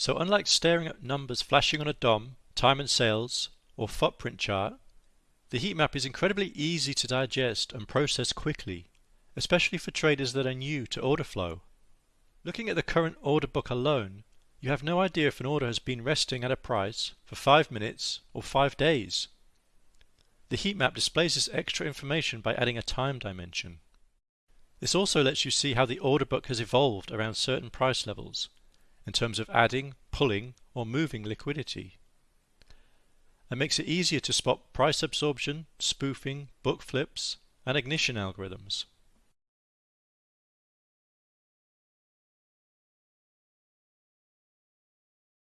So unlike staring at numbers flashing on a DOM, time and sales, or footprint chart, the heat map is incredibly easy to digest and process quickly, especially for traders that are new to order flow. Looking at the current order book alone, you have no idea if an order has been resting at a price for 5 minutes or 5 days. The heat map displays this extra information by adding a time dimension. This also lets you see how the order book has evolved around certain price levels in terms of adding, pulling, or moving liquidity. And makes it easier to spot price absorption, spoofing, book flips, and ignition algorithms.